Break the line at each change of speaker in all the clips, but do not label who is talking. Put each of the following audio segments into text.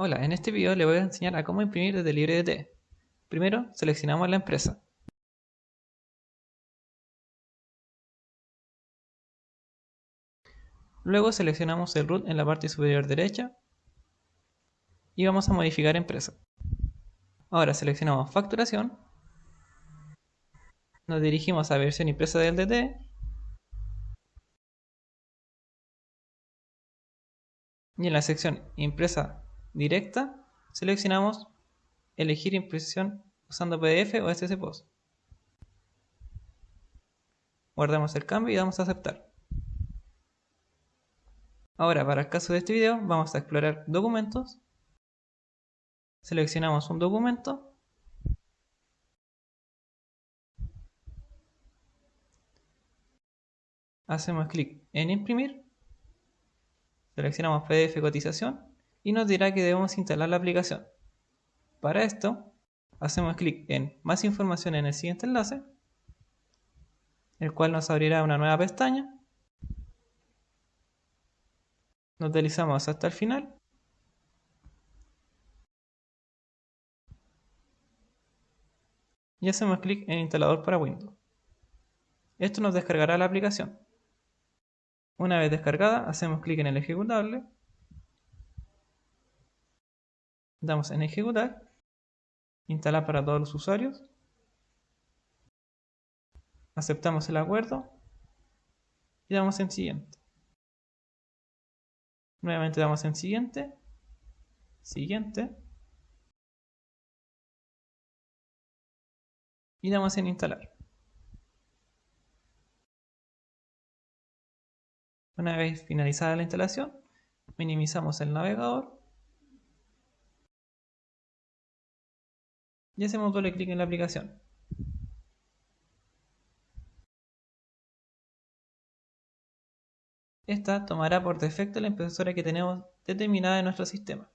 Hola, en este video le voy a enseñar a cómo imprimir desde LibreDT. Primero, seleccionamos la empresa. Luego seleccionamos el root en la parte superior derecha y vamos a modificar empresa. Ahora seleccionamos facturación, nos dirigimos a versión impresa del DT y en la sección impresa directa, seleccionamos elegir impresión usando PDF o SSPOS. Guardamos el cambio y damos a aceptar. Ahora, para el caso de este video, vamos a explorar documentos. Seleccionamos un documento. Hacemos clic en imprimir. Seleccionamos PDF cotización y nos dirá que debemos instalar la aplicación. Para esto, hacemos clic en Más información en el siguiente enlace, el cual nos abrirá una nueva pestaña. Nos deslizamos hasta el final. Y hacemos clic en Instalador para Windows. Esto nos descargará la aplicación. Una vez descargada, hacemos clic en el ejecutable Damos en ejecutar, instalar para todos los usuarios, aceptamos el acuerdo. Y damos en siguiente. Nuevamente damos en siguiente, siguiente. Y damos en instalar. Una vez finalizada la instalación, minimizamos el navegador y hacemos doble clic en la aplicación. Esta tomará por defecto la impresora que tenemos determinada en nuestro sistema.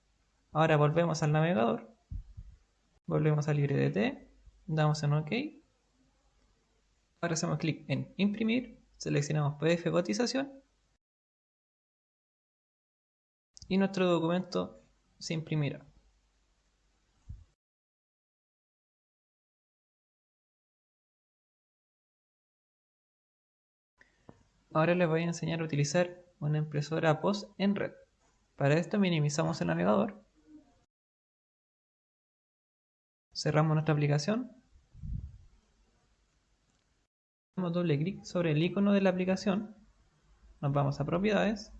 Ahora volvemos al navegador, volvemos a LibreDT, damos en OK. Ahora hacemos clic en imprimir, seleccionamos PDF cotización y nuestro documento se imprimirá. Ahora les voy a enseñar a utilizar una impresora POS en red. Para esto minimizamos el navegador. Cerramos nuestra aplicación. Damos doble clic sobre el icono de la aplicación. Nos vamos a propiedades.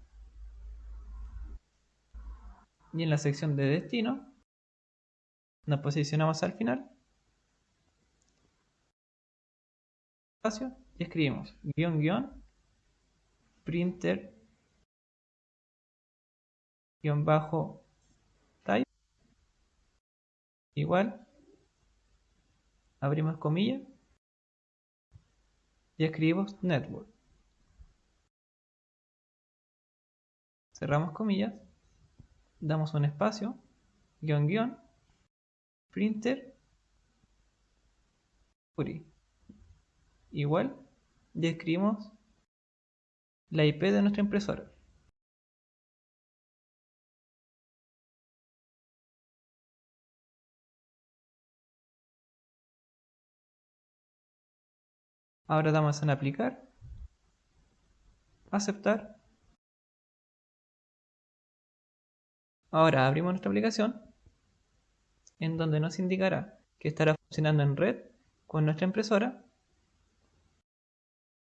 Y en la sección de destino nos posicionamos al final. Y escribimos guion guion printer guion bajo type. Igual abrimos comillas y escribimos network. Cerramos comillas damos un espacio guion guion printer igual y escribimos la IP de nuestra impresora. Ahora damos en aplicar, aceptar. Ahora abrimos nuestra aplicación en donde nos indicará que estará funcionando en red con nuestra impresora.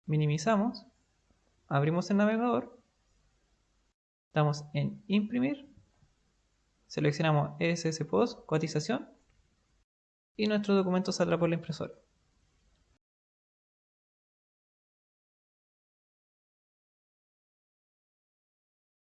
Minimizamos abrimos el navegador, damos en imprimir, seleccionamos ESS Post, cotización y nuestro documento saldrá por la impresora.